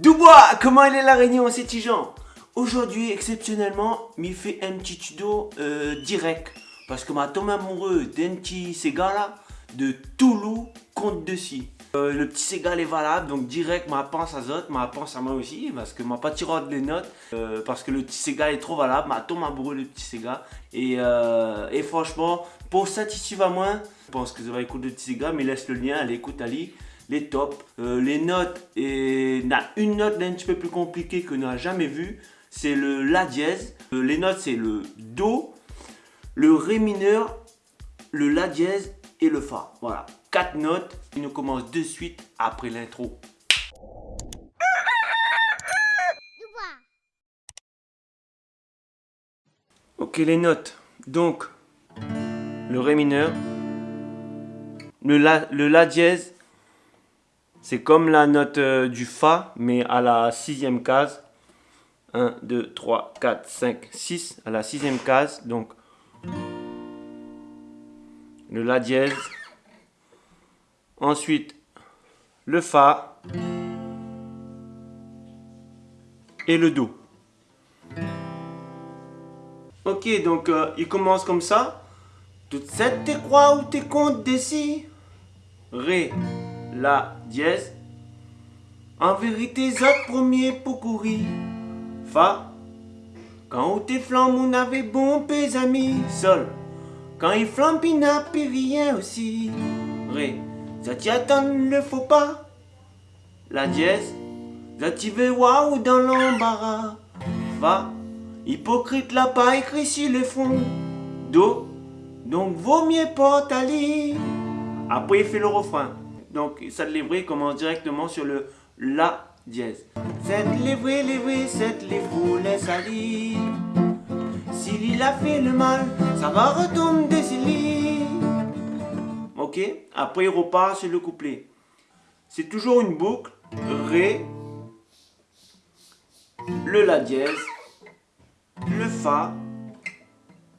Dubois, comment elle est la réunion, c'est Tijan Aujourd'hui, exceptionnellement, m'y fait un petit tuto euh, direct. Parce que m'a tombé amoureux d'un petit Sega là, de Toulouse contre Dessy. Euh, le petit Sega est valable, donc direct, ma pense à Zot, ma pense à moi aussi, parce que m'a pas tiré les notes, euh, parce que le petit Sega est trop valable, m'a tombé amoureux le petit Sega. Et, franchement, pour satisfaire à moi, je pense que ça va écouter le petit Sega, mais laisse le lien, allez écoute Ali les tops, les notes, et a une note un petit peu plus compliquée que n'a jamais vu, c'est le La dièse. Euh, les notes, c'est le Do, le Ré mineur, le La dièse et le Fa. Voilà, quatre notes. Il nous commence de suite après l'intro. Ok, les notes. Donc, le Ré mineur, le La, le la dièse, c'est comme la note euh, du Fa, mais à la sixième case. 1, 2, 3, 4, 5, 6 à la sixième case. Donc, le La dièse. Ensuite, le Fa. Et le Do. Ok, donc euh, il commence comme ça. Toutes sept tes croix ou tes comptes des Ré, La dièse. En vérité, ça premier pour courir. Fa. Quand tes flammes, on avait bon pes amis. Sol. Quand il flambe, il n'a plus rien aussi. Ré. Ça t'y attend, le faut pas. La dièse. Ça t'y veut waouh dans l'embarras. Fa. Hypocrite l'a pas écrit sur le fond. Do. Donc vaut mieux pas t'aller. Après il fait le refrain. Donc ça le commence directement sur le La dièse. Cette lévrée, lévrée, cette lévrou, laisse aller. S'il il a fait le mal, ça va retomber s'il Ok Après, il repart sur le couplet. C'est toujours une boucle. Ré, le La dièse, le Fa,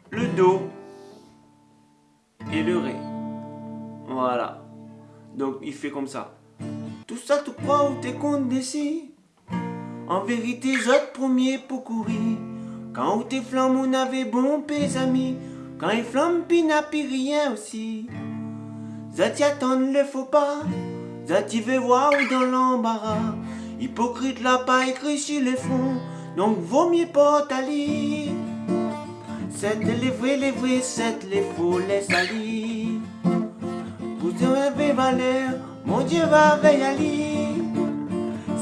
le Do et le Ré. Voilà. Donc, il fait comme ça. Tout ça, tu crois ou t'es condesci En vérité, j'autre premier pour courir. Quand tes flammes, on avait bon pes amis. Quand il flamme, pis n'a plus rien aussi. Zati attendre le faux pas. Zati veut voir ou dans l'embarras. Hypocrite l'a pas écrit sur le fond. Donc vaut mieux pas t'aller. C'est les vrais, les vrais, c'est les faux, les salis. Mon Dieu va veiller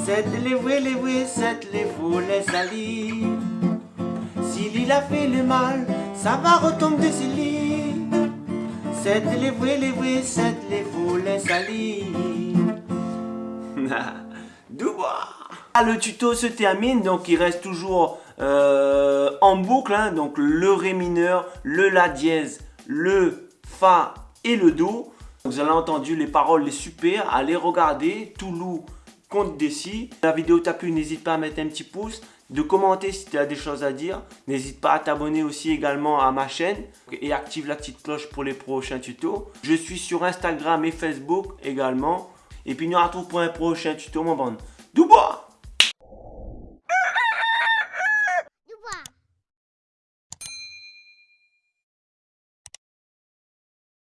C'est les vrais, les vrais, c'est les faux, les salis. S'il a fait le mal, ça va retomber sur lui. C'est les vrais, les vrais, c'est les faux, les salis. Ah, Le tuto se termine, donc il reste toujours euh, en boucle. Hein, donc le Ré mineur, le La dièse, le Fa et le Do. Vous avez entendu les paroles, les super. Allez regarder Toulouse contre Dessy. La vidéo t'a plu, n'hésite pas à mettre un petit pouce, de commenter si tu as des choses à dire. N'hésite pas à t'abonner aussi également à ma chaîne et active la petite cloche pour les prochains tutos. Je suis sur Instagram et Facebook également. Et puis nous on retrouve pour un prochain tuto mon bande. Dubois